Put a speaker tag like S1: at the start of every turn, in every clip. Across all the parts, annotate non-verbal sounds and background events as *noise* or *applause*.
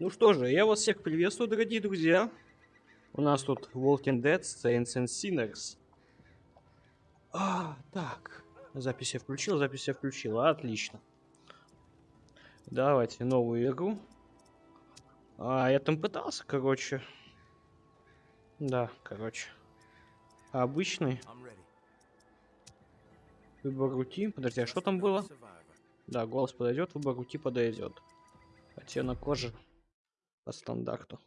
S1: Ну что же, я вас всех приветствую, дорогие друзья. У нас тут Walking Dead, Saints and Sinners. А, так. Запись я включил, запись я включил. Отлично. Давайте новую игру. А, я там пытался, короче. Да, короче. Обычный. Выбор рути. Подожди, а что там было? Да, голос подойдет, выбор рути подойдет. Оттенок кожи по стандарту.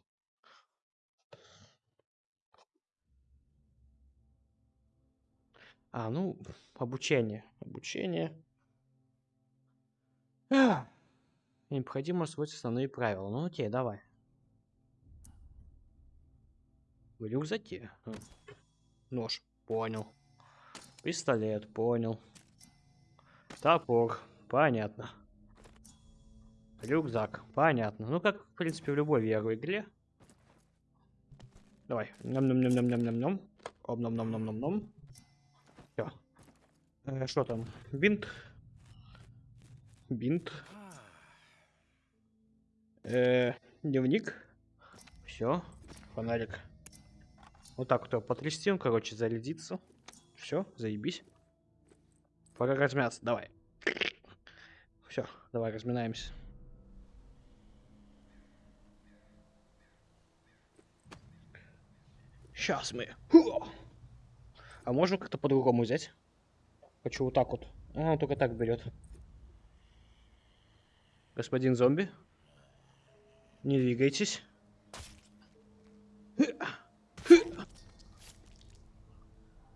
S1: А, ну, обучение. Обучение. А! Необходимо освоить основные правила. Ну окей, давай. В рюкзаке. Нож. Понял. Пистолет. Понял. Топор. Понятно. Рюкзак. Понятно. Ну, как, в принципе, в любой VR-игре. Давай. Ням-ням-ням-ням-ням-ням. Ом-ном-ном-ном-ном-ном. Все. Э, что там? Бинт. Бинт. Э, дневник. Все. Фонарик. Вот так вот потрясти, он, короче, зарядится. Все, заебись. Пора размяться, давай. Все, давай разминаемся. Сейчас мы. А можно как-то по-другому взять? Хочу вот так вот. А, он только так берет. Господин зомби. Не двигайтесь.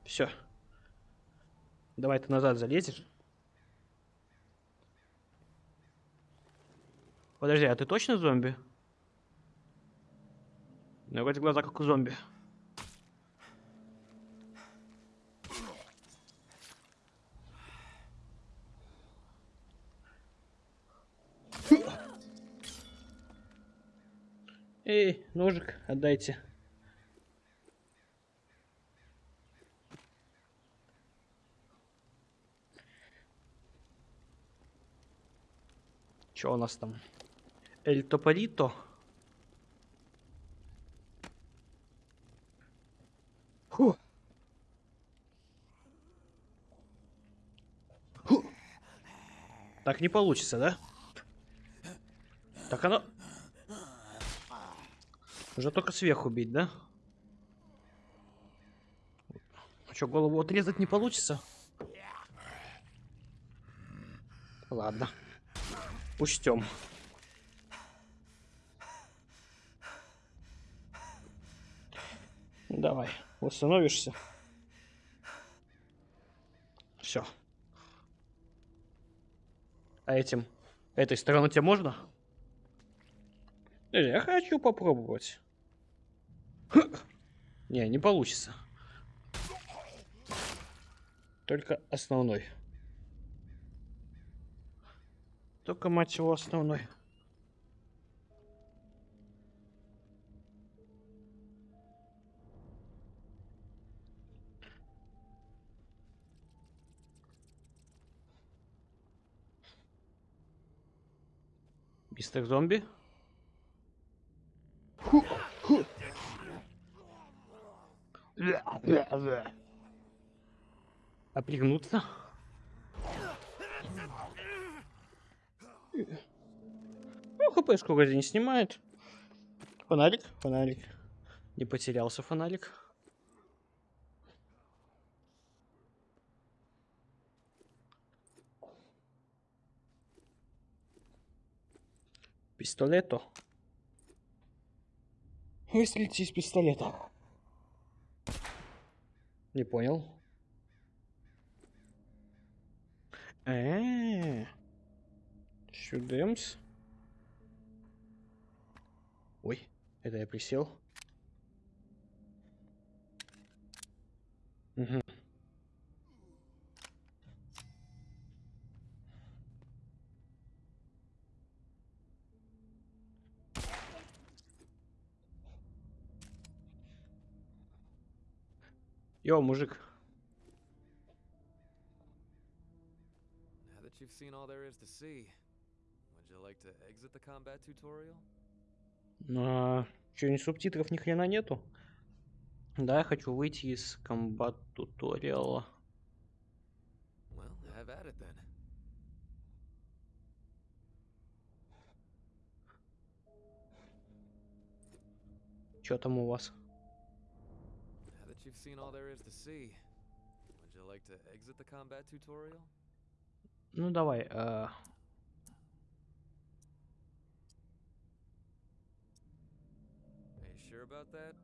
S1: Все. Давай ты назад залезешь. Подожди, а ты точно зомби? Ну, вроде глаза как у зомби. Эй, ножик отдайте. Что у нас там? Эль Топорито. Фу. Фу. Так не получится, да? Так оно... Уже только сверху бить, да? А что, голову отрезать не получится? Ладно. Учтем. Давай, восстановишься. Все. А этим, этой стороны тебе можно? Я хочу попробовать. *clears throat* Не, не получится. Только основной. Только, мать его, основной. Мистер зомби? А пригнуться? Ну, хпшку вроде не снимает. Фонарик, фонарик. Не потерялся фонарик. Пистолето. Выстрелите из пистолета. Не понял. Э, -э, -э. Чудемс. Ой, это я присел. Угу. Йо, мужик.
S2: Now that you've seen all there is to see, would you like to exit the combat tutorial?
S1: А, что, ни субтитров ни хрена нету? Да, я хочу выйти из комбат туториала.
S2: Well, have at it then.
S1: Что там у вас?
S2: Now that you've seen all there is to see, would you like to exit the combat tutorial?
S1: Ну давай. э,
S2: Are you sure about that?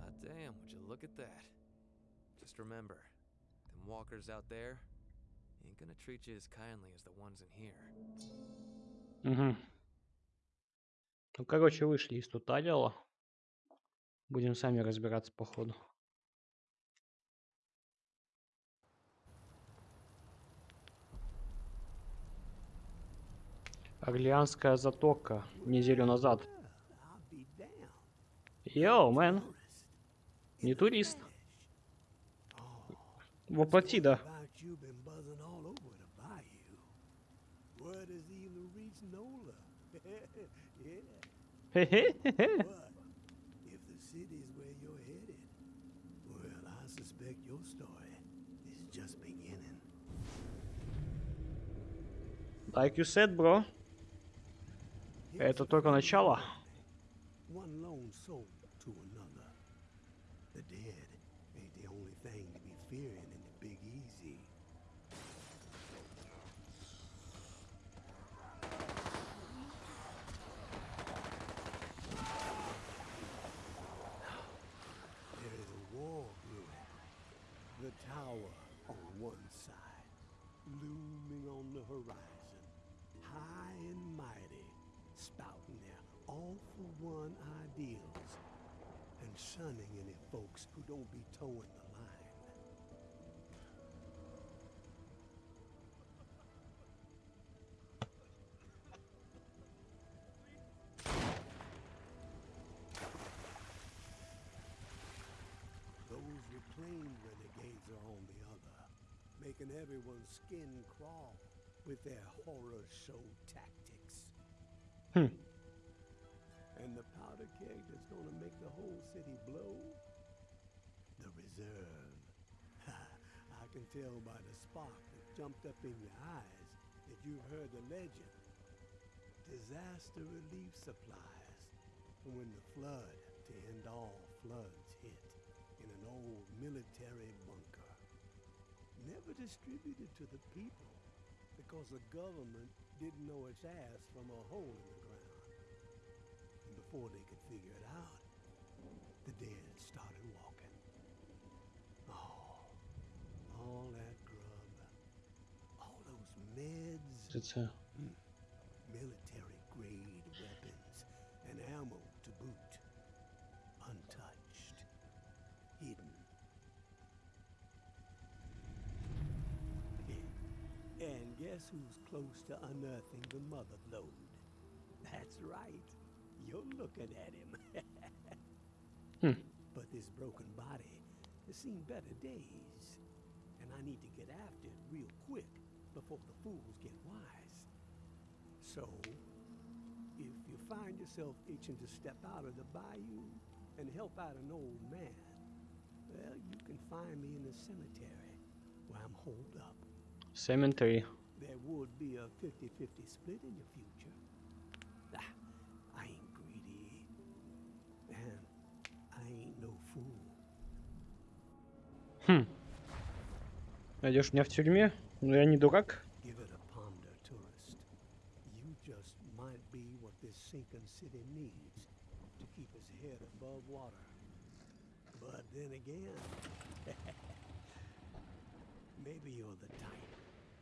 S2: Ah, damn, would you look at that? Just remember, them walkers out there ain't gonna treat you as kindly as the ones in here.
S1: мгм. Ну, короче, вышли из туториала. Будем сами разбираться по ходу. Орлеанская затока неделю назад. Йоу, мэн, не турист. Воплоти, да.
S3: About
S1: Like you said, bro.
S3: Here's
S1: Это
S3: a
S1: только
S3: funny
S1: начало.
S3: thing. One lone soul to another. The dead ain't the only thing to be fearing in the Big Easy. There is a war brewing. The tower on one side, looming on the horizon, All-for-one and shunning any folks who don't be towing the line. Those reclaimed renegades are on the other, making everyone's skin crawl with their horror show tactics.
S1: Hmm.
S3: And the powder keg that's gonna make the whole city blow? The reserve. *laughs* I can tell by the spark that jumped up in your eyes that you've heard the legend. Disaster relief supplies from when the flood to end all floods hit in an old military bunker. Never distributed to the people because the government didn't know its ass from a hole in the ground. Before they could figure it out, the dead started walking. Oh, all that grub, all those meds.
S1: That's how. Hmm.
S3: Military grade weapons and ammo to boot. Untouched, hidden. *laughs* And guess who's close to unearthing the mother lode? That's right. You're looking at him. *laughs*
S1: Hmm.
S3: But this broken body has seen better days. And I need to get after it real quick before the fools get wise. So, if you find yourself itching to step out of the bayou and help out an old man, well, you can find me in the cemetery where I'm holed up.
S1: Cemetery.
S3: There would be a 50-50 split in your future.
S1: Хм. Найдешь меня в тюрьме? Ну я не дурак.
S3: Give it a ponder, tourist. You just might be what this sinking city needs to keep its head above water. But then again, maybe you're the type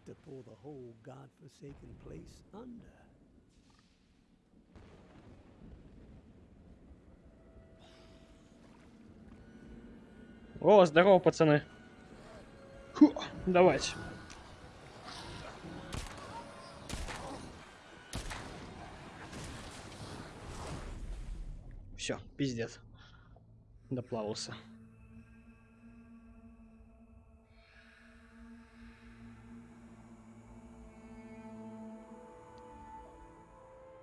S3: to pull the whole godforsaken place under.
S1: О, здорово, пацаны. Фу, давайте. Все, пиздец. Доплавался.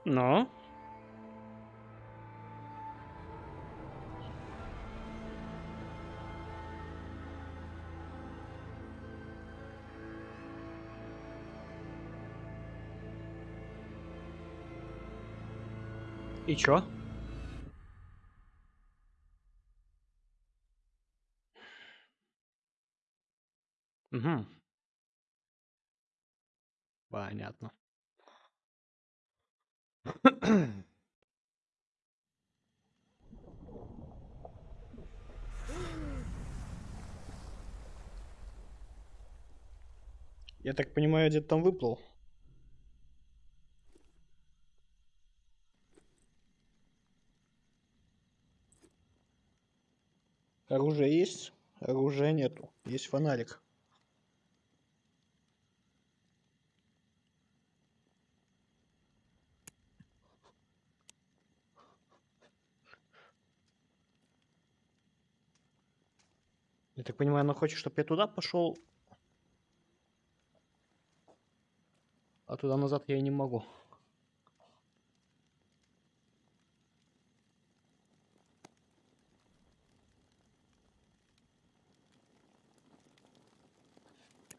S1: Но. И чё? Угу. Понятно. Я так понимаю, где-то там выплыл. Оружие есть, оружия нету. Есть фонарик. Я так понимаю, она хочет, чтобы я туда пошел. А туда назад я не могу.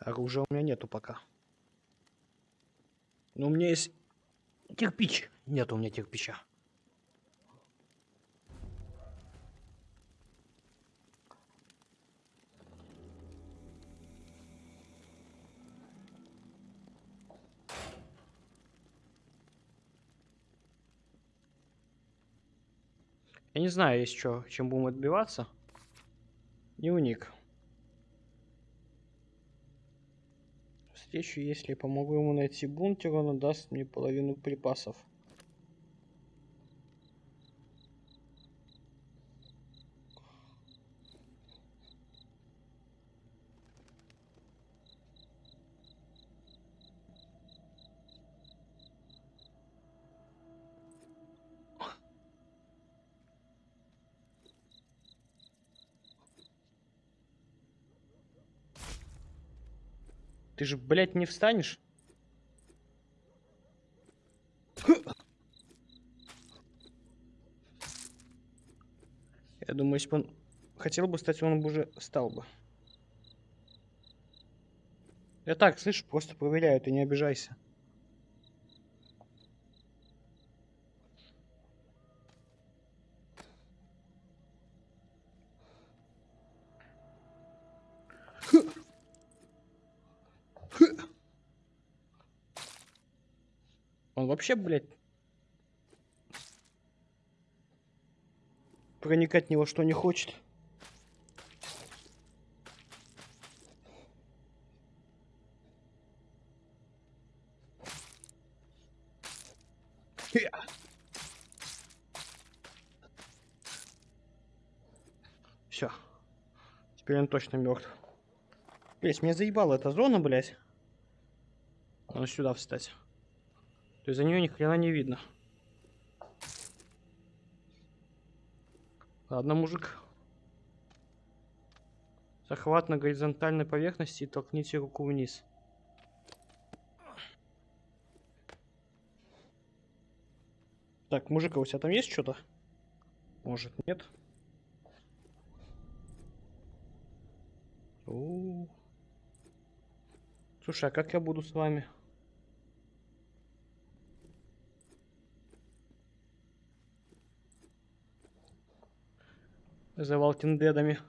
S1: Оружия у меня нету пока. Но у меня есть кирпич. Нет у меня кирпича. Я не знаю, есть что, чем будем отбиваться. Дневник. Встречу, если помогу ему найти бункер, он отдаст мне половину припасов. Ты же, блядь, не встанешь? Я думаю, если бы он хотел бы стать, он бы уже стал бы. Я так, слышь, просто проверяю, ты не обижайся. Он вообще, блядь, проникать в него что не хочет. Все. Теперь он точно мертв. Блять, меня заебала эта зона, блять. Надо сюда встать. То есть за нее ни хрена не видно. Ладно, мужик. Захват на горизонтальной поверхности и толкните руку вниз. Так, мужик, а у тебя там есть что-то? Может, нет? У -у -у. Слушай, а как я буду с вами? За Валтиндедами.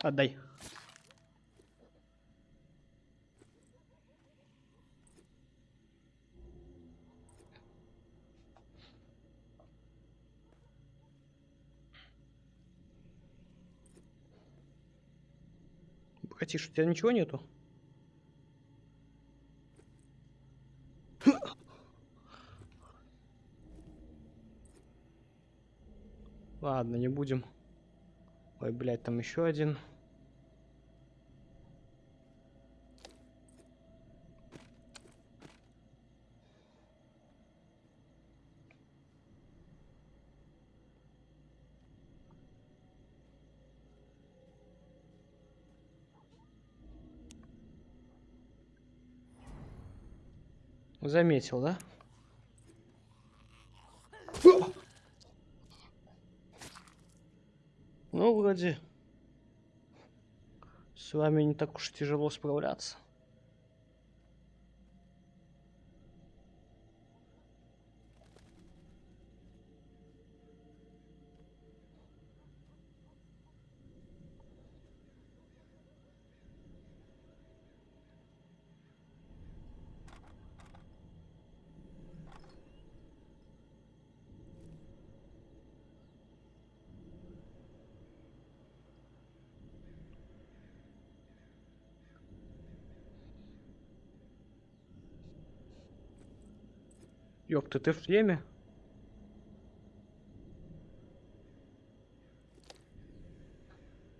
S1: Отдай. Братиш, у тебя ничего нету? Ладно, не будем. Ой, блядь, там еще один. Заметил, да? Ну, вроде с вами не так уж тяжело справляться. Ёпта, ты в шлеме?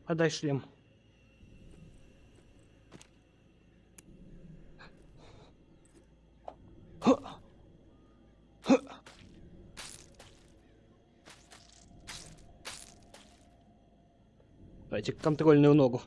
S1: Отдай шлем. Дайте контрольную ногу.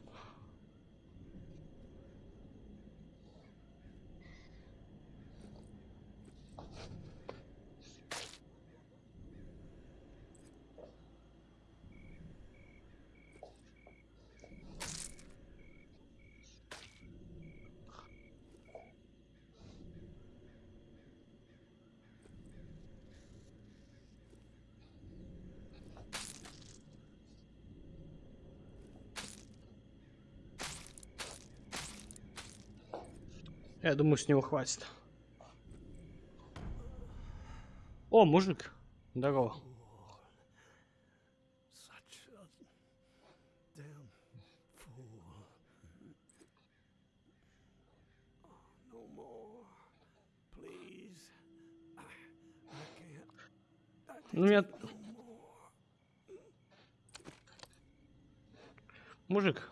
S1: Я думаю, с него хватит. О, мужик. Здорово.
S3: Such a damn fool. Oh, no more. Please. I, I can't. I
S1: Ну, я...
S3: no more.
S1: Мужик.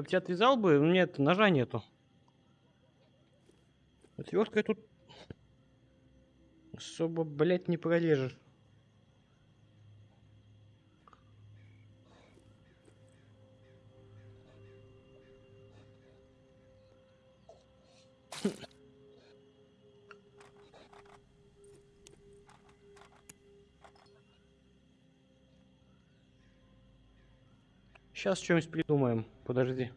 S1: Я бы тебя отвязал бы, но нет, ножа нету. Отверткой тут особо, блядь, не прорежешь. Сейчас что-нибудь придумаем. Подожди.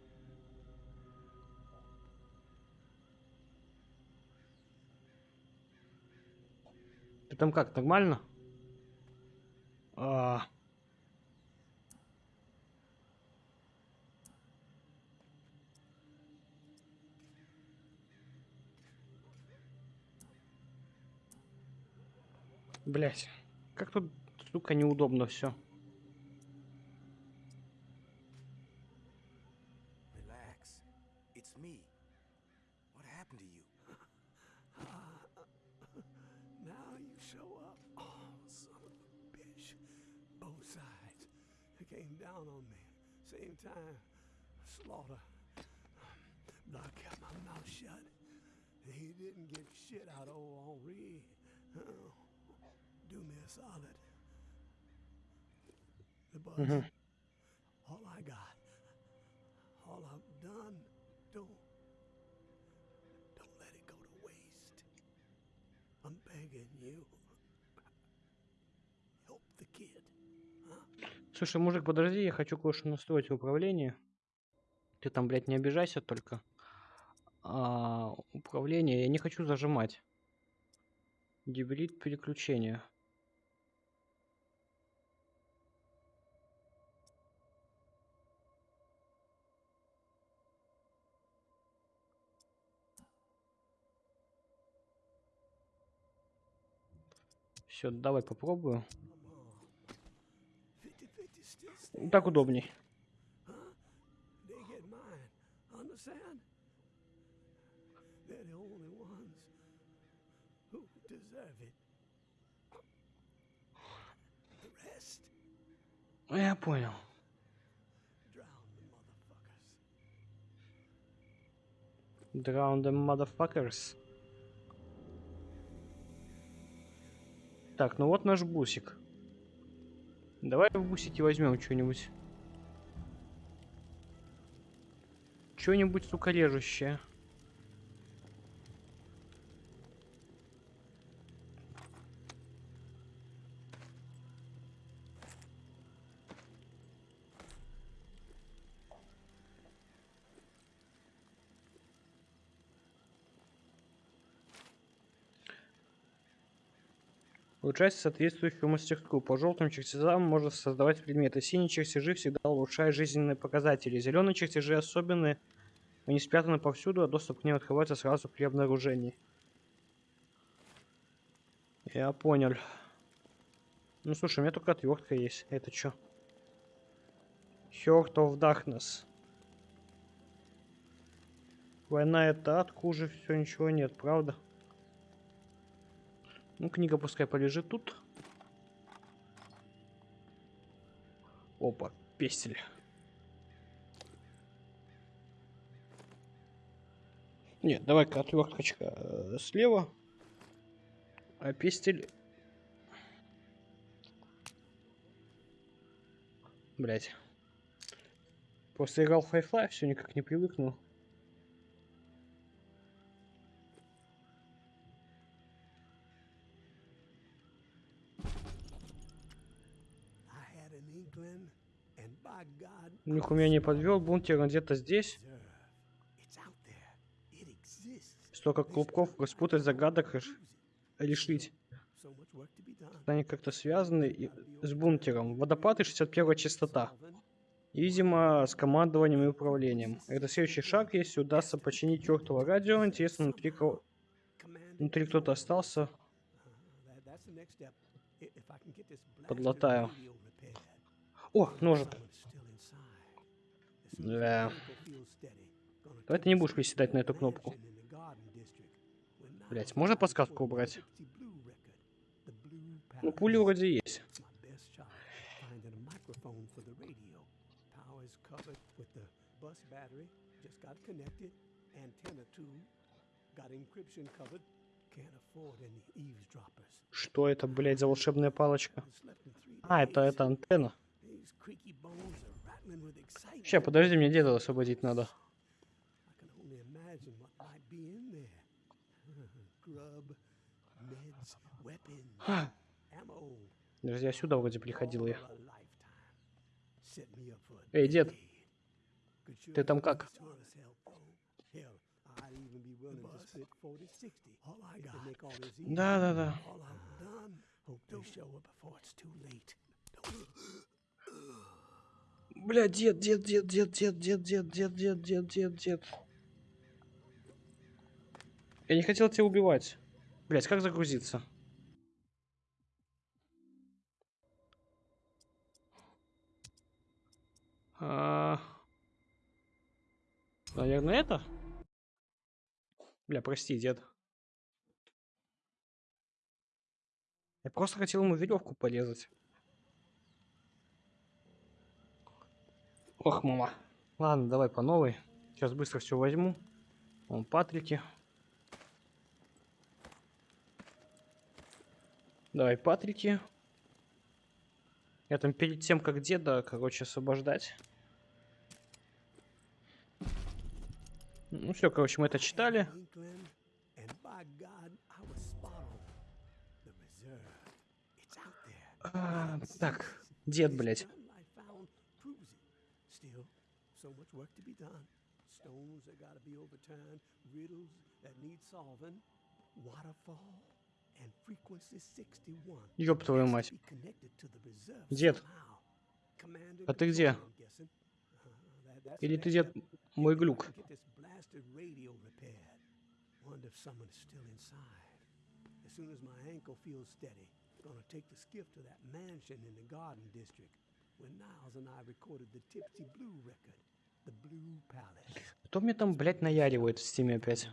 S1: Ты там как, нормально? А... Блять, как тут, сука, неудобно все.
S3: Slaughter. But I kept my mouth shut. He didn't get shit out of old Henri. Oh, do me a solid. The buzz. All I got. All I've done. Don't. Don't let it go to waste. I'm begging you. Help the kid.
S1: Слушай, мужик, подожди, я хочу кое-что настроить в управлении. Ты там, блядь, не обижайся только. А, управление я не хочу зажимать. Гибрид переключения. Все, давай попробую.
S3: Come on. 50-50 still stands.
S1: Так удобней.
S3: Understand? They're the only ones who deserve it. The rest,
S1: Я понял.
S3: drown the motherfuckers.
S1: Drown the motherfuckers. Так, ну вот наш бусик. Давай в бусике возьмем что-нибудь. Что-нибудь, сука, режущее. Улучшать соответствующую мастерскую. По желтым чертежам можно создавать предметы. Синие чертежи всегда улучшают жизненные показатели. Зеленые чертежи особенные. Они спрятаны повсюду, а доступ к ним открывается сразу при обнаружении. Я понял. Ну слушай, у меня только отвертка есть. Это что? Heart of Darkness. Война это ад, хуже все, ничего нет, правда? Ну, книга пускай полежит тут. Опа, пестель. Нет, давай-ка отверточка э, слева. А пестель... Блять. После играл в Half-Life, все никак не привыкну. Них у меня не подвел, бункер где-то здесь. Столько клубков распутать, загадок решить. Они как-то связаны с бункером. Водопады 61 частота. И, видимо, с командованием и управлением. Это следующий шаг, если удастся починить чертово радио. Интересно, внутри, внутри кто-то остался. Подлатаю. О, ножик. Да. Давай ты не будешь приседать на эту кнопку. Блять, можно подсказку убрать? Ну, пули вроде есть. Что это, блядь, за волшебная палочка? А, это, это антенна. Ща, подожди, мне деда освободить надо. *laughs* *gasps* Друзья, сюда вроде приходил я. Эй, дед, ты там как?
S3: Да, да, да. *gasps* *gasps*
S1: Бля, дед, дед, дед, дед, дед, дед, дед, дед, дед, дед, дед, дед. Я не хотел тебя убивать. Блять, как загрузиться? А... Наверное, это? Бля, прости, дед. Я просто хотел ему веревку порезать. Ох, мама. Ладно, давай по новой. Сейчас быстро все возьму. Вон Патрики. Давай, Патрики. Я там перед тем, как деда, короче, освобождать. Ну все, короче, мы это читали. А, так, дед, блядь.
S3: so much work to be done. Stones that gotta be overturned, riddles that need solving, waterfall, and frequency 61.
S1: Ёб твою
S3: has to
S1: мать.
S3: be connected to the reserve
S1: Дед,
S3: somehow. Commander
S1: а ты где?
S3: Control, I'm guessing. Uh, that- that's the
S1: Или ты,
S3: next
S1: дед,
S3: step.
S1: мой
S3: If I
S1: глюк?
S3: can Get this blasted radio repaired. Wonder if someone is still inside. As soon as my ankle feels steady, gonna take the skiff to that mansion in the Garden District where Niles and I recorded the Tipsy Blue record, the Blue Palace.
S1: Кто мне там, блядь, наяривает в стиме опять?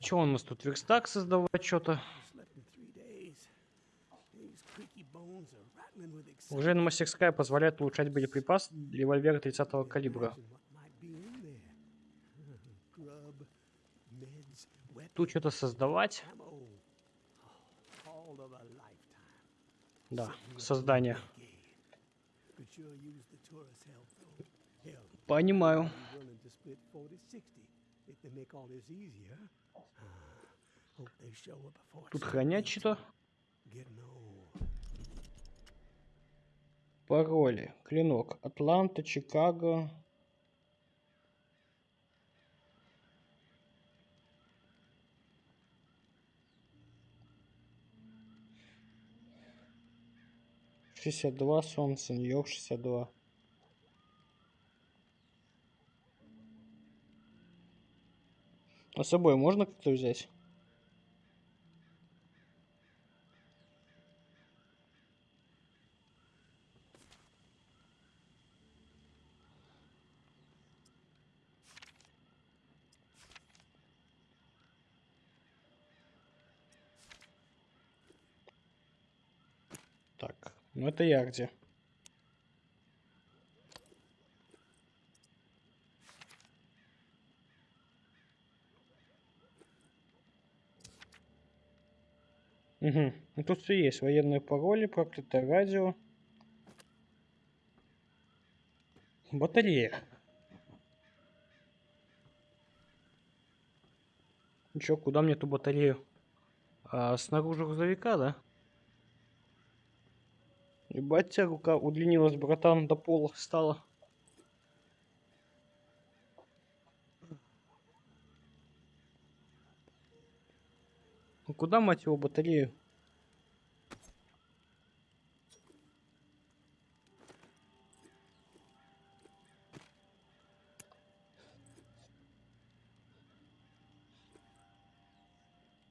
S1: Че он у нас тут верстак создавать что-то? Уже
S3: на
S1: мастерская позволяет улучшать боеприпас револьвера 30 калибра. тут что-то создавать. Да, создание. Понимаю. Тут хранять что-то? Пароли. Клинок. Атланта, Чикаго, 62 Сомсон, Йов 62. А с собой можно как-то взять? Ну это я где? Угу. Ну тут все есть. Военные пароли, проклятое радио. Батарея. Чё, куда мне эту батарею? А, снаружи грузовика, да? Ебать, тебя рука удлинилась, братан, до пола стала. Ну куда, мать его, батарею?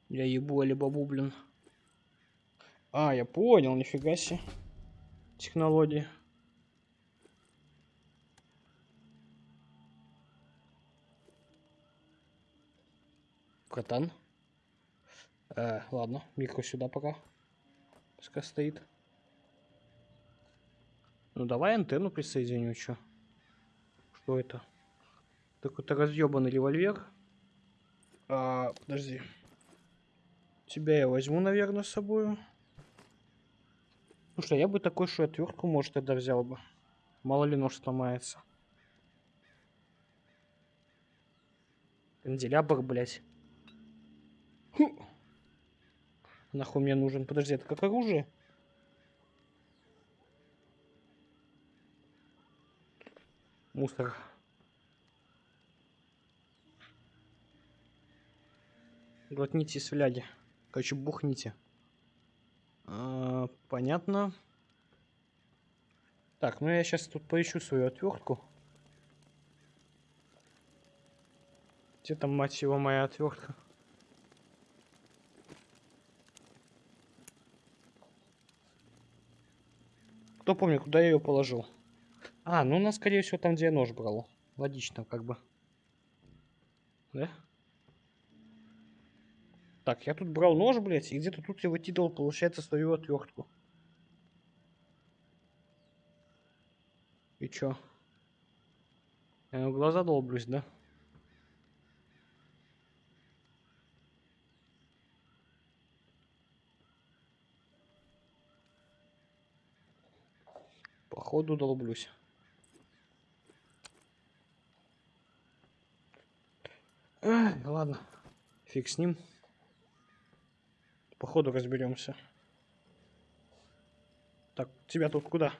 S1: Я ебу алибабу, блин. А, я понял, нифига себе. Технологии. Братан. Э, ладно, микро сюда пока. Пускай стоит. Ну давай антенну присоединю, чё? Что это? Такой-то разъебанный револьвер. А, подожди. Тебя я возьму, наверное, с собой. Слушай, я бы такой, что отвертку, может, тогда взял бы. Мало ли нож сломается. Канделябр, блядь. Хм. Нахуй мне нужен? Подожди, это как оружие? Мусор. Глотните из фляги. Короче, бухните. Понятно. Так, ну я сейчас тут поищу свою отвертку. Где там, мать его, моя отвертка? Кто помнит, куда я ее положил? А, ну, она, скорее всего, там, где я нож брал. Логично, как бы. Да? Так, я тут брал нож, блядь, и где-то тут я выкидывал, получается, свою отвертку. И чё? Я в глаза долблюсь, да? Походу долблюсь. Ай, ладно, фиг с ним. Походу разберемся. Так, тебя тут куда?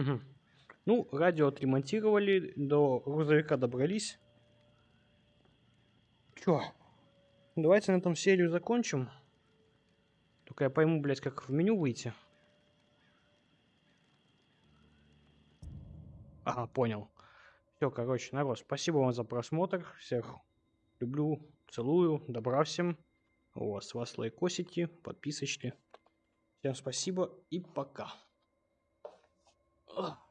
S1: Угу. Ну, радио отремонтировали, до грузовика добрались. Чё? Давайте на этом серию закончим. Только я пойму, блядь, как в меню выйти. Ага, понял. Все, короче, народ, спасибо вам за просмотр. Всех люблю, целую. Добра всем. У вас, вас лайкосики, подписочки. Всем спасибо и пока. Ugh.